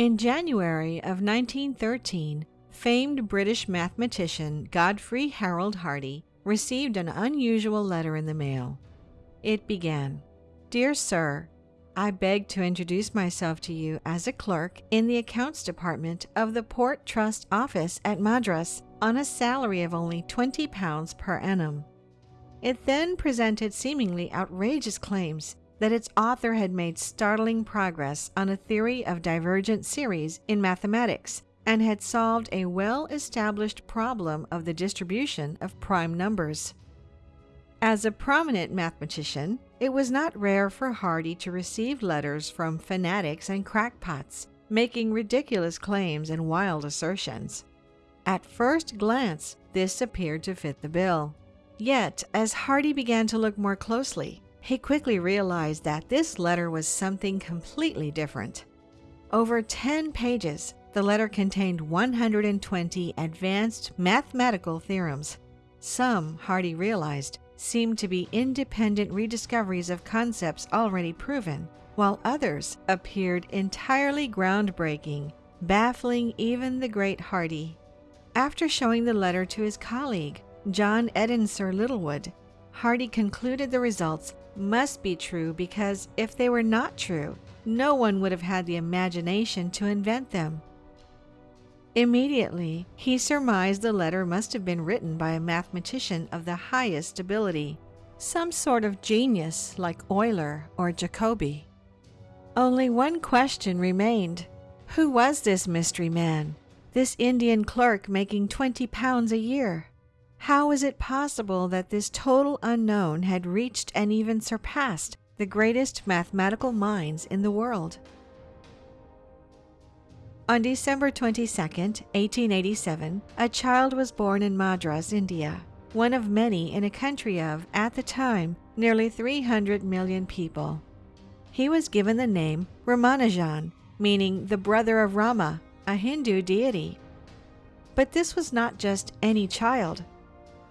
In January of 1913, famed British mathematician Godfrey Harold Hardy received an unusual letter in the mail. It began Dear Sir, I beg to introduce myself to you as a clerk in the accounts department of the Port Trust office at Madras on a salary of only £20 per annum. It then presented seemingly outrageous claims that its author had made startling progress on a theory of divergent series in mathematics and had solved a well established problem of the distribution of prime numbers. As a prominent mathematician, it was not rare for Hardy to receive letters from fanatics and crackpots, making ridiculous claims and wild assertions. At first glance, this appeared to fit the bill. Yet, as Hardy began to look more closely, he quickly realized that this letter was something completely different. Over 10 pages, the letter contained 120 advanced mathematical theorems. Some, Hardy realized, seemed to be independent rediscoveries of concepts already proven, while others appeared entirely groundbreaking, baffling even the great Hardy. After showing the letter to his colleague, John Edensor Littlewood, Hardy concluded the results must be true because if they were not true, no one would have had the imagination to invent them. Immediately, he surmised the letter must have been written by a mathematician of the highest ability, some sort of genius like Euler or Jacobi. Only one question remained. Who was this mystery man? This Indian clerk making 20 pounds a year? How is it possible that this total unknown had reached and even surpassed the greatest mathematical minds in the world? On December 22, 1887, a child was born in Madras, India, one of many in a country of, at the time, nearly 300 million people. He was given the name Ramanujan, meaning the brother of Rama, a Hindu deity. But this was not just any child.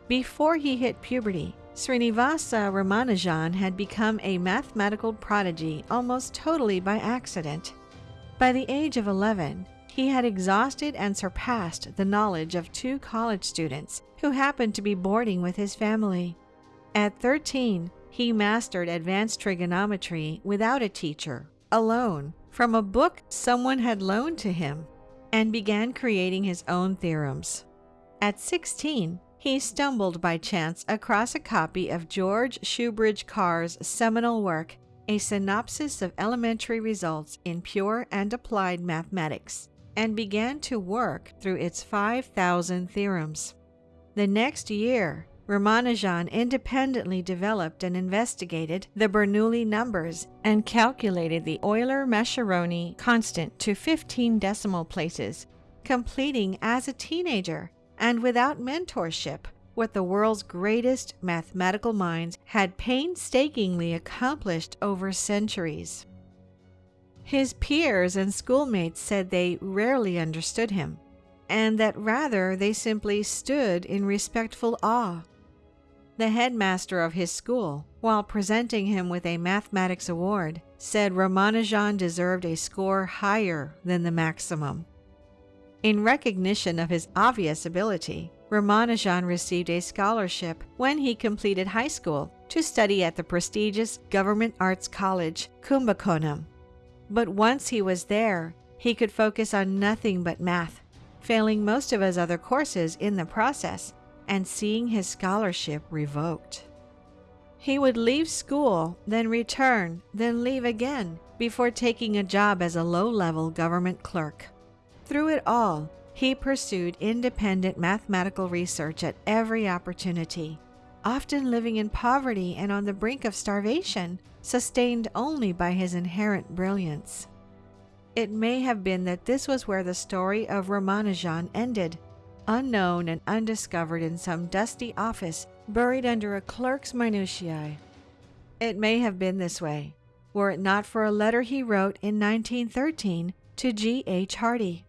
Before he hit puberty, Srinivasa Ramanujan had become a mathematical prodigy almost totally by accident. By the age of 11, he had exhausted and surpassed the knowledge of two college students who happened to be boarding with his family. At 13, he mastered advanced trigonometry without a teacher, alone, from a book someone had loaned to him, and began creating his own theorems. At 16, he stumbled by chance across a copy of George Shoebridge Carr's seminal work, A Synopsis of Elementary Results in Pure and Applied Mathematics, and began to work through its 5,000 theorems. The next year, Ramanujan independently developed and investigated the Bernoulli numbers and calculated the Euler-Mascheroni constant to 15 decimal places, completing as a teenager and without mentorship, what the world's greatest mathematical minds had painstakingly accomplished over centuries. His peers and schoolmates said they rarely understood him, and that rather they simply stood in respectful awe. The headmaster of his school, while presenting him with a mathematics award, said Ramanujan deserved a score higher than the maximum. In recognition of his obvious ability, Ramanujan received a scholarship when he completed high school to study at the prestigious Government Arts College, Kumbakonam. But once he was there, he could focus on nothing but math, failing most of his other courses in the process and seeing his scholarship revoked. He would leave school, then return, then leave again before taking a job as a low level government clerk. Through it all, he pursued independent mathematical research at every opportunity, often living in poverty and on the brink of starvation, sustained only by his inherent brilliance. It may have been that this was where the story of Ramanujan ended, unknown and undiscovered in some dusty office buried under a clerk's minutiae. It may have been this way, were it not for a letter he wrote in 1913 to G. H. Hardy.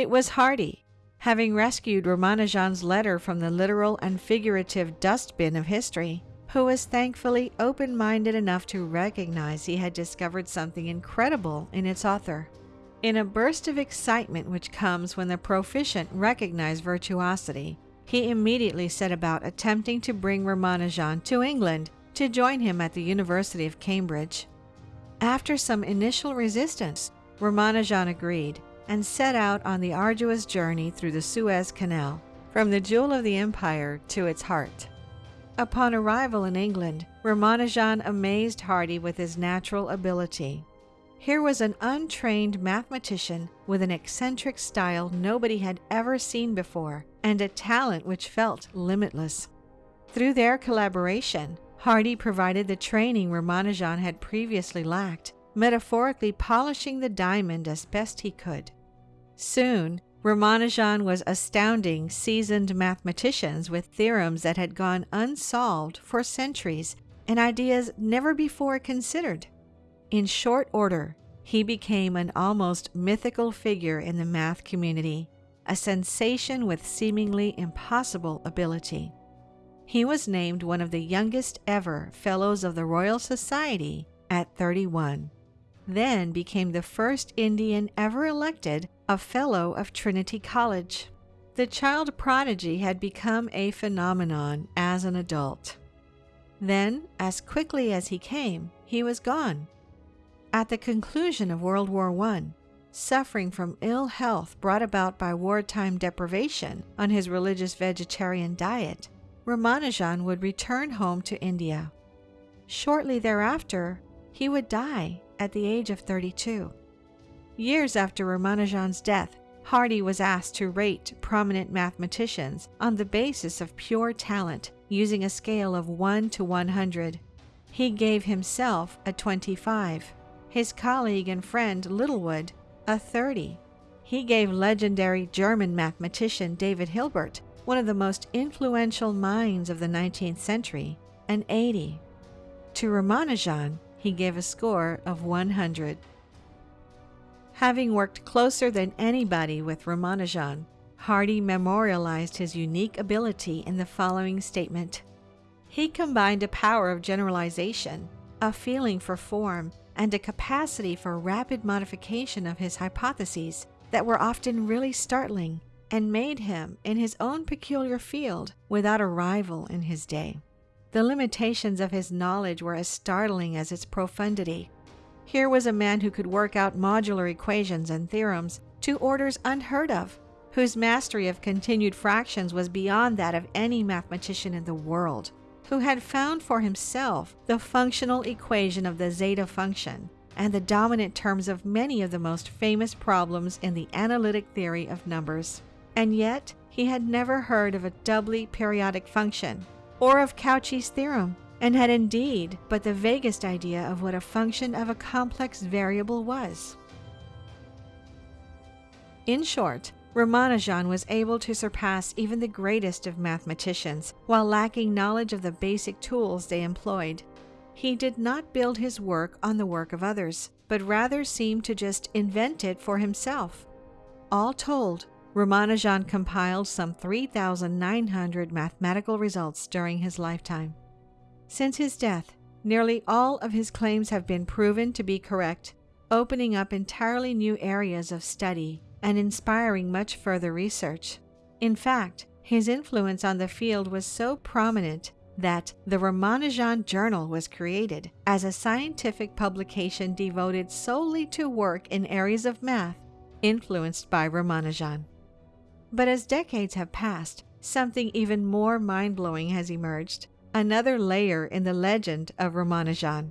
It was Hardy, having rescued Ramanujan's letter from the literal and figurative dustbin of history, who was thankfully open minded enough to recognize he had discovered something incredible in its author. In a burst of excitement which comes when the proficient recognize virtuosity, he immediately set about attempting to bring Ramanujan to England to join him at the University of Cambridge. After some initial resistance, Ramanujan agreed and set out on the arduous journey through the Suez Canal, from the jewel of the empire to its heart. Upon arrival in England, Ramanujan amazed Hardy with his natural ability. Here was an untrained mathematician with an eccentric style nobody had ever seen before and a talent which felt limitless. Through their collaboration, Hardy provided the training Ramanujan had previously lacked, metaphorically polishing the diamond as best he could. Soon, Ramanujan was astounding seasoned mathematicians with theorems that had gone unsolved for centuries and ideas never before considered. In short order, he became an almost mythical figure in the math community, a sensation with seemingly impossible ability. He was named one of the youngest ever Fellows of the Royal Society at 31, then became the first Indian ever elected a Fellow of Trinity College. The child prodigy had become a phenomenon as an adult. Then, as quickly as he came, he was gone. At the conclusion of World War I, suffering from ill health brought about by wartime deprivation on his religious vegetarian diet, Ramanujan would return home to India. Shortly thereafter, he would die at the age of 32. Years after Ramanujan's death, Hardy was asked to rate prominent mathematicians on the basis of pure talent using a scale of 1 to 100. He gave himself a 25, his colleague and friend Littlewood a 30. He gave legendary German mathematician David Hilbert, one of the most influential minds of the 19th century, an 80. To Ramanujan, he gave a score of 100. Having worked closer than anybody with Ramanujan, Hardy memorialized his unique ability in the following statement. He combined a power of generalization, a feeling for form, and a capacity for rapid modification of his hypotheses that were often really startling and made him, in his own peculiar field, without a rival in his day. The limitations of his knowledge were as startling as its profundity. Here was a man who could work out modular equations and theorems to orders unheard of, whose mastery of continued fractions was beyond that of any mathematician in the world, who had found for himself the functional equation of the zeta function and the dominant terms of many of the most famous problems in the analytic theory of numbers. And yet, he had never heard of a doubly periodic function or of Cauchy's theorem and had indeed but the vaguest idea of what a function of a complex variable was. In short, Ramanujan was able to surpass even the greatest of mathematicians while lacking knowledge of the basic tools they employed. He did not build his work on the work of others, but rather seemed to just invent it for himself. All told, Ramanujan compiled some 3,900 mathematical results during his lifetime. Since his death, nearly all of his claims have been proven to be correct, opening up entirely new areas of study and inspiring much further research. In fact, his influence on the field was so prominent that the Ramanujan Journal was created as a scientific publication devoted solely to work in areas of math influenced by Ramanujan. But as decades have passed, something even more mind blowing has emerged another layer in the legend of Ramanujan.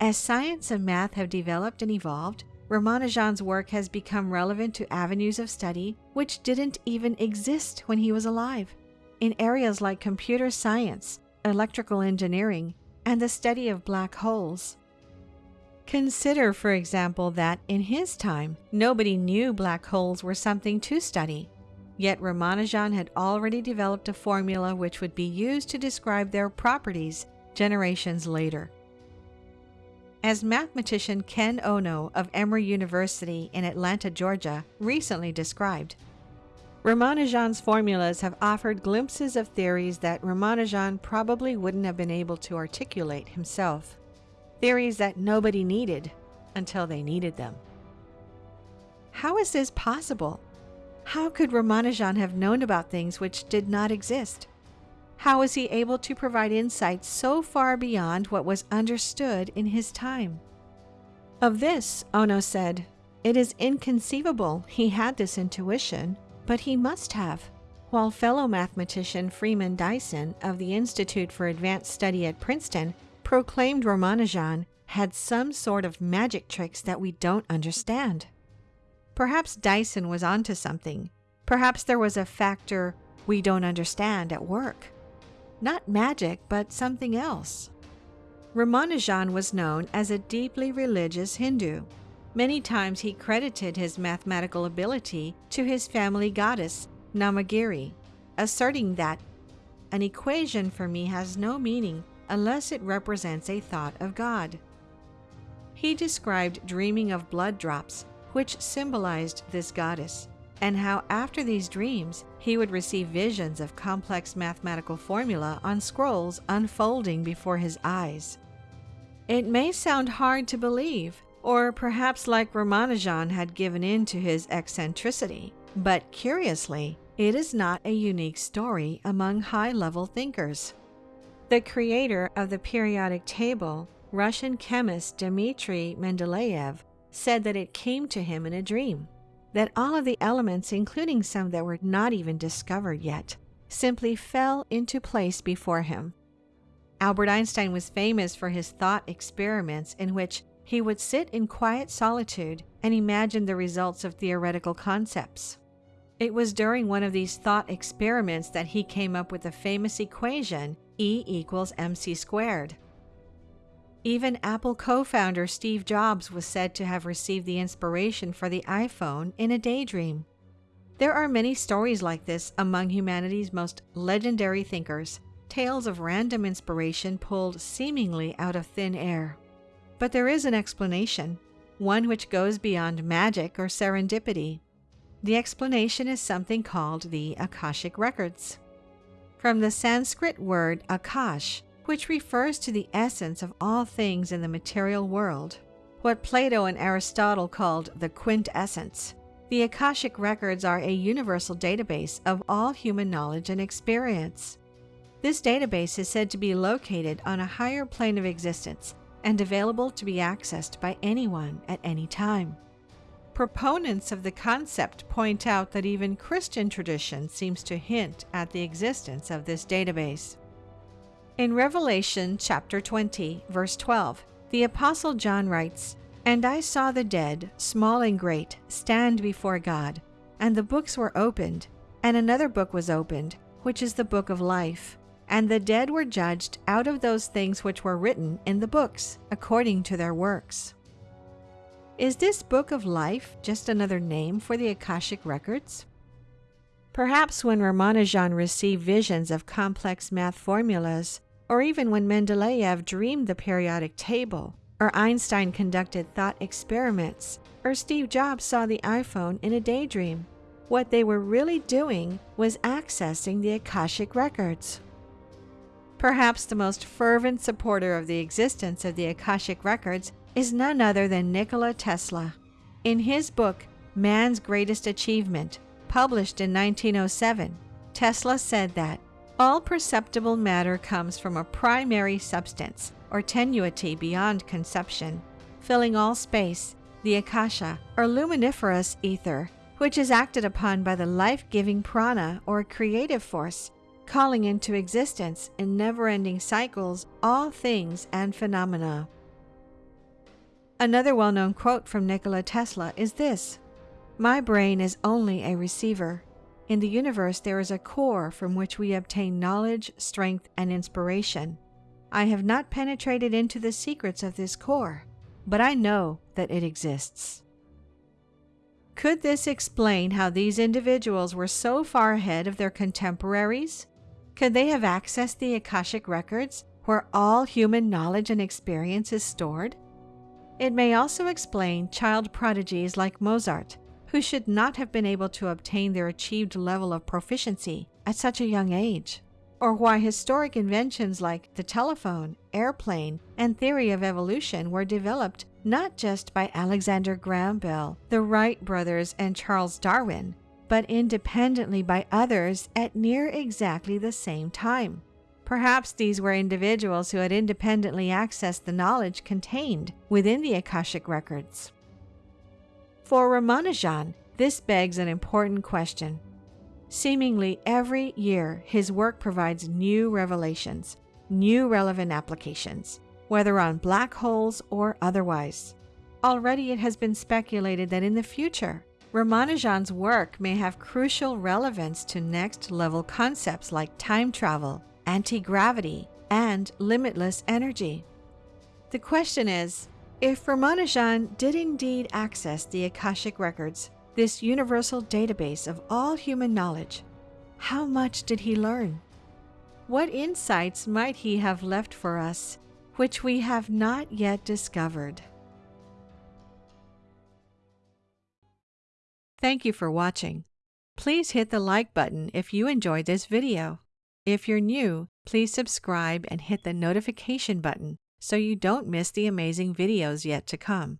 As science and math have developed and evolved, Ramanujan's work has become relevant to avenues of study which didn't even exist when he was alive. In areas like computer science, electrical engineering, and the study of black holes. Consider, for example, that in his time, nobody knew black holes were something to study. Yet Ramanujan had already developed a formula which would be used to describe their properties generations later. As mathematician Ken Ono of Emory University in Atlanta, Georgia, recently described, Ramanujan's formulas have offered glimpses of theories that Ramanujan probably wouldn't have been able to articulate himself. Theories that nobody needed until they needed them. How is this possible? How could Ramanujan have known about things which did not exist? How was he able to provide insights so far beyond what was understood in his time? Of this, Ono said, It is inconceivable he had this intuition, but he must have. While fellow mathematician Freeman Dyson of the Institute for Advanced Study at Princeton proclaimed Ramanujan had some sort of magic tricks that we don't understand. Perhaps Dyson was onto something. Perhaps there was a factor we don't understand at work. Not magic, but something else. Ramanujan was known as a deeply religious Hindu. Many times he credited his mathematical ability to his family goddess, Namagiri, asserting that an equation for me has no meaning unless it represents a thought of God. He described dreaming of blood drops, which symbolized this goddess, and how after these dreams he would receive visions of complex mathematical formula on scrolls unfolding before his eyes. It may sound hard to believe, or perhaps like Ramanujan had given in to his eccentricity, but curiously, it is not a unique story among high level thinkers. The creator of the periodic table, Russian chemist Dmitry Mendeleev, said that it came to him in a dream that all of the elements, including some that were not even discovered yet, simply fell into place before him. Albert Einstein was famous for his thought experiments in which he would sit in quiet solitude and imagine the results of theoretical concepts. It was during one of these thought experiments that he came up with the famous equation E equals mc squared. Even Apple co founder Steve Jobs was said to have received the inspiration for the iPhone in a daydream. There are many stories like this among humanity's most legendary thinkers, tales of random inspiration pulled seemingly out of thin air. But there is an explanation, one which goes beyond magic or serendipity. The explanation is something called the Akashic Records. From the Sanskrit word Akash, which refers to the essence of all things in the material world, what Plato and Aristotle called the quintessence. The Akashic records are a universal database of all human knowledge and experience. This database is said to be located on a higher plane of existence and available to be accessed by anyone at any time. Proponents of the concept point out that even Christian tradition seems to hint at the existence of this database. In Revelation chapter 20, verse 12, the Apostle John writes, And I saw the dead, small and great, stand before God, and the books were opened, and another book was opened, which is the book of life. And the dead were judged out of those things which were written in the books, according to their works. Is this book of life just another name for the Akashic records? Perhaps when Ramanujan received visions of complex math formulas, or even when Mendeleev dreamed the periodic table, or Einstein conducted thought experiments, or Steve Jobs saw the iPhone in a daydream. What they were really doing was accessing the Akashic records. Perhaps the most fervent supporter of the existence of the Akashic records is none other than Nikola Tesla. In his book, Man's Greatest Achievement, published in 1907, Tesla said that all perceptible matter comes from a primary substance, or tenuity beyond conception, filling all space, the akasha, or luminiferous ether, which is acted upon by the life giving prana, or creative force, calling into existence in never ending cycles all things and phenomena. Another well known quote from Nikola Tesla is this My brain is only a receiver. In the universe, there is a core from which we obtain knowledge, strength, and inspiration. I have not penetrated into the secrets of this core, but I know that it exists. Could this explain how these individuals were so far ahead of their contemporaries? Could they have accessed the Akashic records where all human knowledge and experience is stored? It may also explain child prodigies like Mozart, who should not have been able to obtain their achieved level of proficiency at such a young age, or why historic inventions like the telephone, airplane, and theory of evolution were developed not just by Alexander Graham Bell, the Wright brothers, and Charles Darwin, but independently by others at near exactly the same time. Perhaps these were individuals who had independently accessed the knowledge contained within the Akashic records. For Ramanujan, this begs an important question. Seemingly every year, his work provides new revelations, new relevant applications, whether on black holes or otherwise. Already it has been speculated that in the future, Ramanujan's work may have crucial relevance to next level concepts like time travel, anti gravity, and limitless energy. The question is if Ramanujan did indeed access the Akashic Records, this universal database of all human knowledge, how much did he learn? What insights might he have left for us which we have not yet discovered? Thank you for watching. Please hit the like button if you enjoyed this video. If you're new, please subscribe and hit the notification button so you don't miss the amazing videos yet to come.